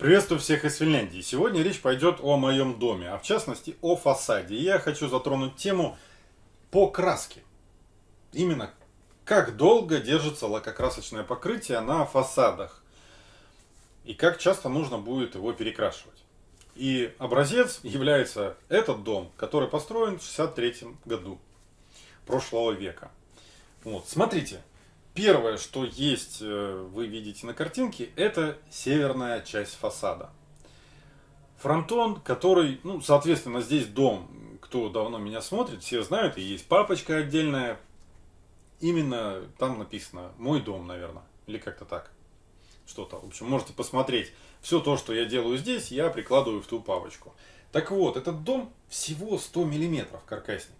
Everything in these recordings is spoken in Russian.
Приветствую всех из Финляндии. Сегодня речь пойдет о моем доме, а в частности о фасаде. Я хочу затронуть тему по краске. Именно как долго держится лакокрасочное покрытие на фасадах и как часто нужно будет его перекрашивать. И образец является этот дом, который построен в 63 году прошлого века. Вот, смотрите, Первое, что есть, э, вы видите на картинке, это северная часть фасада. Фронтон, который, ну, соответственно, здесь дом, кто давно меня смотрит, все знают, и есть папочка отдельная. Именно там написано «Мой дом», наверное, или как-то так. Что-то, в общем, можете посмотреть. Все то, что я делаю здесь, я прикладываю в ту папочку. Так вот, этот дом всего 100 миллиметров каркасник.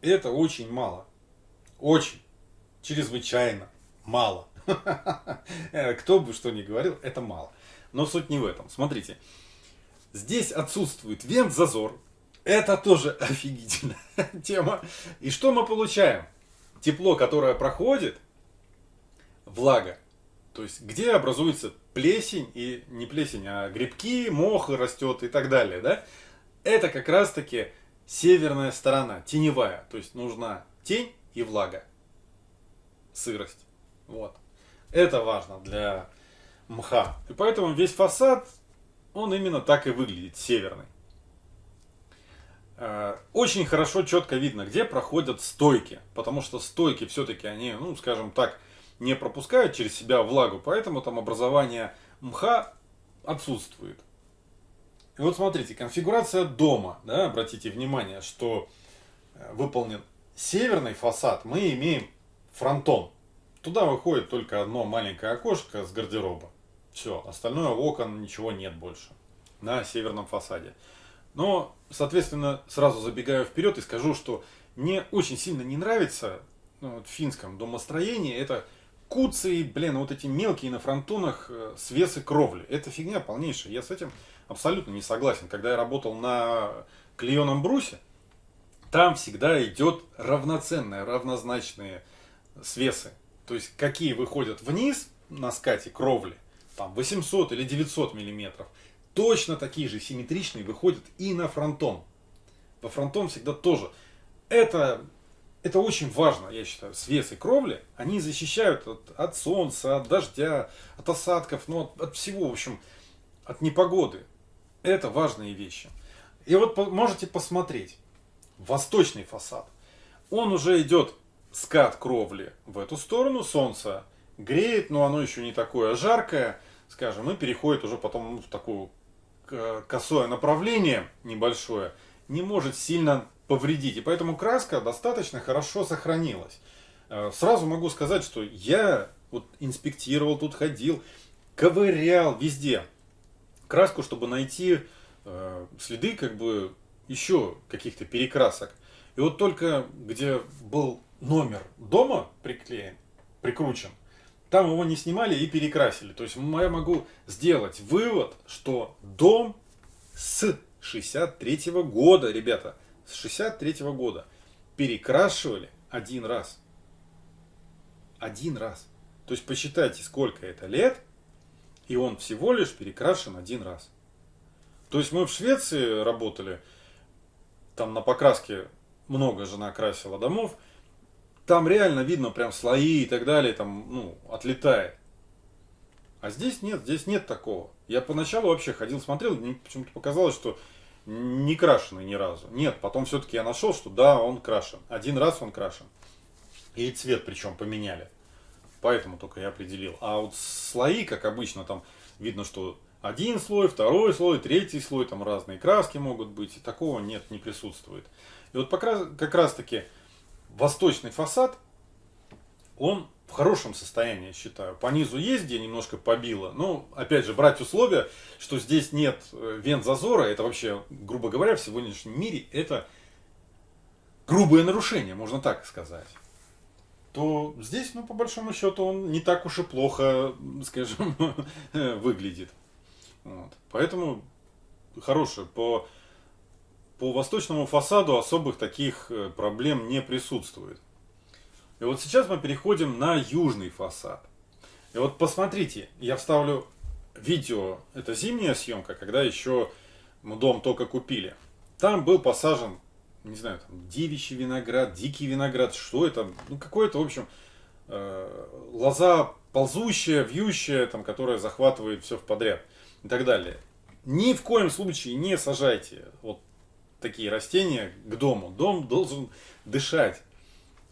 Это очень мало. Очень чрезвычайно мало. Кто бы что ни говорил, это мало. Но суть не в этом. Смотрите, здесь отсутствует вент-зазор. Это тоже офигительная тема. И что мы получаем? Тепло, которое проходит, влага. То есть, где образуется плесень, и не плесень, а грибки, мох растет и так далее. Да? Это как раз-таки северная сторона, теневая. То есть, нужна тень и влага сырость. Вот. Это важно для мха. И поэтому весь фасад, он именно так и выглядит, северный. Э, очень хорошо, четко видно, где проходят стойки. Потому что стойки все-таки они, ну, скажем так, не пропускают через себя влагу. Поэтому там образование мха отсутствует. И вот смотрите, конфигурация дома. Да, обратите внимание, что э, выполнен северный фасад. Мы имеем фронтон. Туда выходит только одно маленькое окошко с гардероба. Все, остальное окон ничего нет больше на северном фасаде. Но, соответственно, сразу забегаю вперед и скажу, что мне очень сильно не нравится ну, вот, в финском домостроении это куцы, блин, вот эти мелкие на фронтонах э, свесы кровли. Это фигня полнейшая. Я с этим абсолютно не согласен. Когда я работал на клееном брусе, там всегда идет равноценные, равнозначные свесы. То есть какие выходят вниз на скате кровли, там 800 или 900 миллиметров, точно такие же симметричные выходят и на фронтон. По фронтон всегда тоже. Это, это очень важно, я считаю. Свес и кровли, они защищают от, от солнца, от дождя, от осадков, ну, от, от всего, в общем, от непогоды. Это важные вещи. И вот можете посмотреть. Восточный фасад. Он уже идет скат кровли в эту сторону, солнце греет, но оно еще не такое жаркое, скажем, и переходит уже потом в такое косое направление небольшое, не может сильно повредить. И поэтому краска достаточно хорошо сохранилась. Э, сразу могу сказать, что я вот инспектировал, тут ходил, ковырял везде краску, чтобы найти э, следы как бы еще каких-то перекрасок. И вот только где был номер дома приклеен, прикручен, там его не снимали и перекрасили. То есть я могу сделать вывод, что дом с 63 -го года, ребята, с 63 -го года перекрашивали один раз. Один раз. То есть посчитайте, сколько это лет, и он всего лишь перекрашен один раз. То есть мы в Швеции работали, там на покраске много жена красила домов, там реально видно прям слои и так далее, там, ну, отлетает. А здесь нет, здесь нет такого. Я поначалу вообще ходил, смотрел, мне почему-то показалось, что не крашеный ни разу. Нет, потом все-таки я нашел, что да, он крашен. Один раз он крашен. И цвет причем поменяли. Поэтому только я определил. А вот слои, как обычно, там видно, что один слой, второй слой, третий слой, там разные краски могут быть. И такого нет, не присутствует. И вот как раз таки восточный фасад, он в хорошем состоянии, считаю. По низу есть, где немножко побило. Но, опять же, брать условия, что здесь нет э, вент зазора, это вообще, грубо говоря, в сегодняшнем мире это грубое нарушение, можно так сказать. То здесь, ну, по большому счету, он не так уж и плохо, скажем, выглядит. Вот. Поэтому хороший по по восточному фасаду особых таких э, проблем не присутствует. И вот сейчас мы переходим на южный фасад. И вот посмотрите, я вставлю видео, это зимняя съемка, когда еще мы дом только купили. Там был посажен, не знаю, там девичий виноград, дикий виноград, что это, ну какое-то, в общем, э, лоза ползущая, вьющая, там, которая захватывает все в подряд и так далее. Ни в коем случае не сажайте вот такие растения к дому. Дом должен дышать.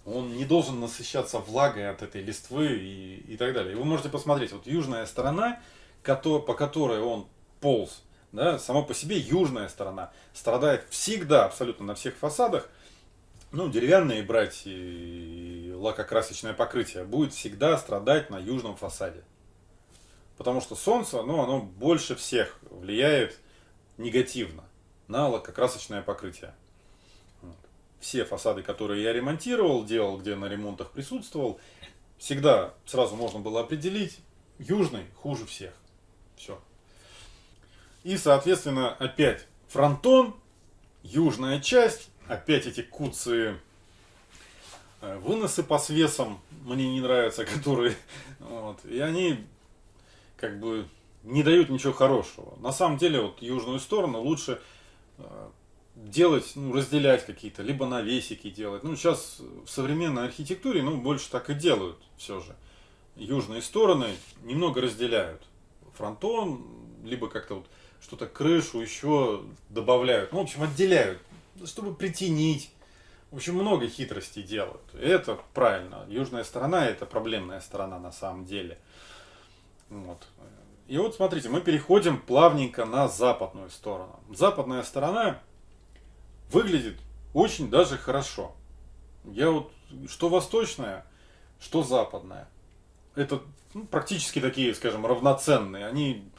Он не должен насыщаться влагой от этой листвы и, и так далее. И вы можете посмотреть, вот южная сторона, по которой он полз, да, само по себе южная сторона страдает всегда, абсолютно на всех фасадах. Ну, деревянные брать и лакокрасочное покрытие будет всегда страдать на южном фасаде. Потому что солнце, ну, оно больше всех влияет негативно на лакокрасочное покрытие. Все фасады, которые я ремонтировал, делал, где на ремонтах присутствовал, всегда сразу можно было определить, южный хуже всех. Все. И, соответственно, опять фронтон, южная часть, опять эти куцы э, выносы по свесам мне не нравятся, которые, вот, и они как бы не дают ничего хорошего. На самом деле, вот южную сторону лучше делать, ну, разделять какие-то, либо навесики делать. Ну, сейчас в современной архитектуре, ну, больше так и делают все же. Южные стороны немного разделяют. Фронтон, либо как-то вот что-то крышу еще добавляют. Ну, в общем, отделяют, чтобы притенить. В общем, много хитростей делают. И это правильно. Южная сторона это проблемная сторона на самом деле. Вот. И вот смотрите, мы переходим плавненько на западную сторону. Западная сторона выглядит очень даже хорошо. Я вот, что восточная, что западная. Это ну, практически такие, скажем, равноценные. Они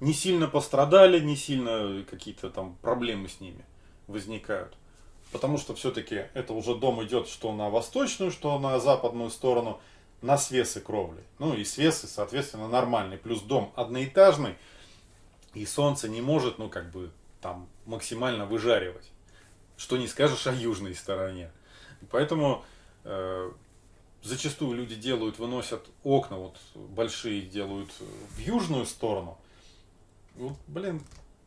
не сильно пострадали, не сильно какие-то там проблемы с ними возникают. Потому что все-таки это уже дом идет что на восточную, что на западную сторону – на свесы кровли. Ну и свесы, соответственно, нормальный. Плюс дом одноэтажный, и солнце не может, ну как бы, там максимально выжаривать. Что не скажешь о южной стороне. Поэтому э, зачастую люди делают, выносят окна, вот большие делают в южную сторону. Вот, блин,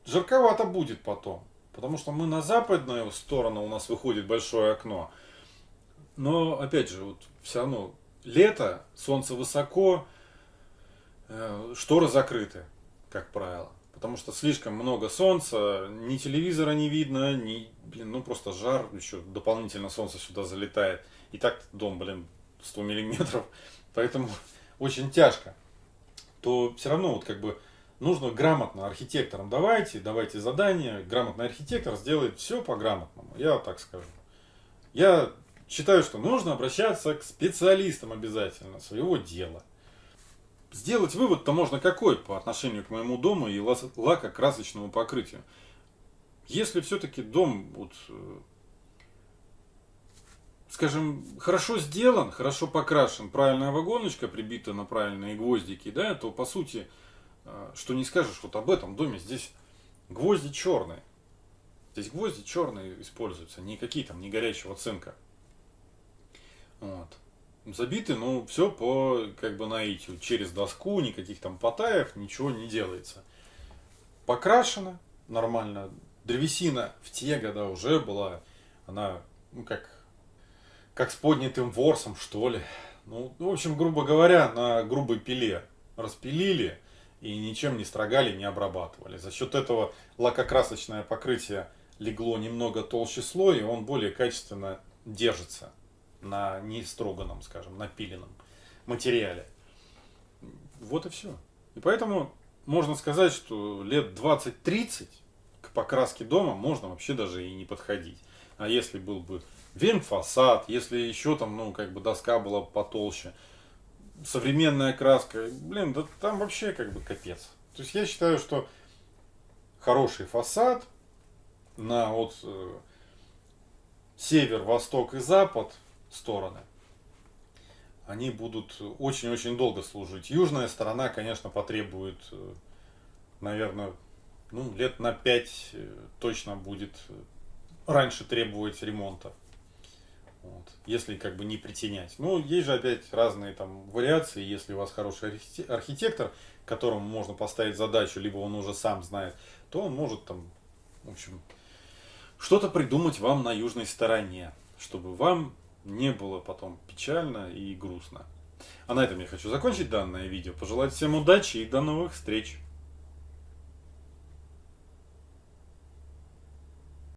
жарковато будет потом. Потому что мы на западную сторону у нас выходит большое окно. Но, опять же, вот все равно лето, солнце высоко, э, шторы закрыты, как правило. Потому что слишком много солнца, ни телевизора не видно, ни, блин, ну просто жар, еще дополнительно солнце сюда залетает. И так дом, блин, 100 миллиметров, поэтому очень тяжко. То все равно вот как бы нужно грамотно архитекторам давайте, давайте задание, грамотный архитектор сделает все по грамотному, я так скажу. Я считаю, что нужно обращаться к специалистам обязательно своего дела. Сделать вывод-то можно какой по отношению к моему дому и лакокрасочному покрытию. Если все-таки дом, вот, э, скажем, хорошо сделан, хорошо покрашен, правильная вагоночка прибита на правильные гвоздики, да, то по сути, э, что не скажешь вот об этом доме, здесь гвозди черные. Здесь гвозди черные используются, никакие там не горячего цинка. Вот. Забиты, ну, все по, как бы, наитию. Через доску, никаких там потаев, ничего не делается. Покрашено нормально. Древесина в те года уже была, она, ну, как, как с поднятым ворсом, что ли. Ну, в общем, грубо говоря, на грубой пиле распилили и ничем не строгали, не обрабатывали. За счет этого лакокрасочное покрытие легло немного толще слой, и он более качественно держится на не строганном, скажем, напиленном материале. Вот и все. И поэтому можно сказать, что лет 20-30 к покраске дома можно вообще даже и не подходить. А если был бы венфасад, если еще там, ну, как бы доска была потолще, современная краска, блин, да там вообще как бы капец. То есть я считаю, что хороший фасад на вот э, север, восток и запад – стороны, они будут очень-очень долго служить. Южная сторона, конечно, потребует, э, наверное, ну, лет на 5 э, точно будет э, раньше требовать ремонта. Вот. Если как бы не притенять. Ну, есть же опять разные там вариации. Если у вас хороший архитектор, которому можно поставить задачу, либо он уже сам знает, то он может там, в общем, что-то придумать вам на южной стороне, чтобы вам не было потом печально и грустно. А на этом я хочу закончить данное видео. Пожелать всем удачи и до новых встреч!